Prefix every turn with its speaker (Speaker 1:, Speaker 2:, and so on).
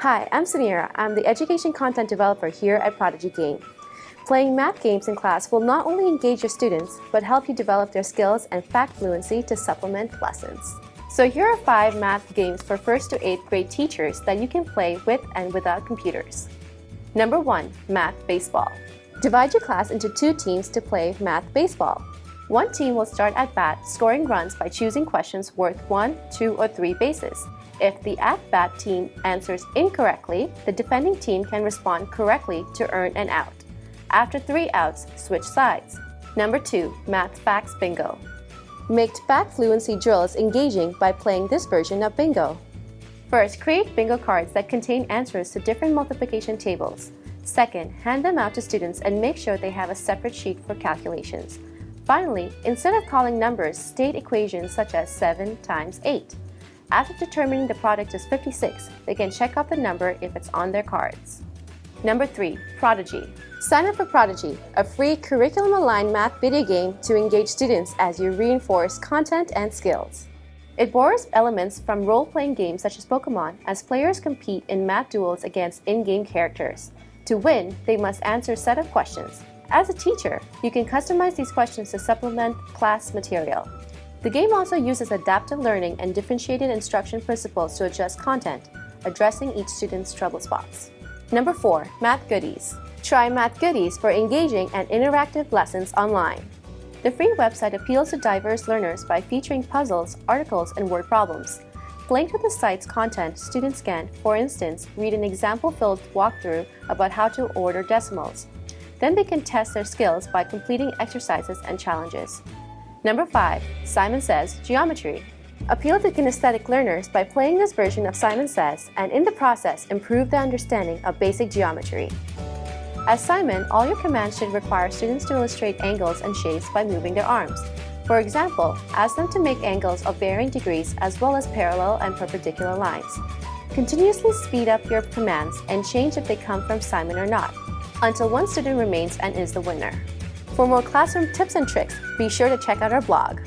Speaker 1: Hi, I'm Samira. I'm the education content developer here at Prodigy Game. Playing math games in class will not only engage your students, but help you develop their skills and fact fluency to supplement lessons. So here are five math games for 1st to 8th grade teachers that you can play with and without computers. Number 1. Math Baseball. Divide your class into two teams to play Math Baseball. One team will start at bat, scoring runs by choosing questions worth one, two, or three bases. If the at-bat team answers incorrectly, the defending team can respond correctly to earn an out. After three outs, switch sides. Number 2. Math Facts Bingo Make fact fluency drills engaging by playing this version of bingo. First, create bingo cards that contain answers to different multiplication tables. Second, hand them out to students and make sure they have a separate sheet for calculations. Finally, instead of calling numbers, state equations such as 7 times 8. After determining the product is 56, they can check off the number if it's on their cards. Number 3. Prodigy Sign up for Prodigy, a free curriculum-aligned math video game to engage students as you reinforce content and skills. It borrows elements from role-playing games such as Pokemon as players compete in math duels against in-game characters. To win, they must answer a set of questions. As a teacher, you can customize these questions to supplement class material. The game also uses adaptive learning and differentiated instruction principles to adjust content, addressing each student's trouble spots. Number 4. Math Goodies Try Math Goodies for engaging and interactive lessons online. The free website appeals to diverse learners by featuring puzzles, articles, and word problems. Linked to the site's content, students can, for instance, read an example-filled walkthrough about how to order decimals, then they can test their skills by completing exercises and challenges. Number 5. Simon Says Geometry Appeal to kinesthetic learners by playing this version of Simon Says and in the process improve their understanding of basic geometry. As Simon, all your commands should require students to illustrate angles and shapes by moving their arms. For example, ask them to make angles of varying degrees as well as parallel and perpendicular lines. Continuously speed up your commands and change if they come from Simon or not until one student remains and is the winner. For more classroom tips and tricks, be sure to check out our blog.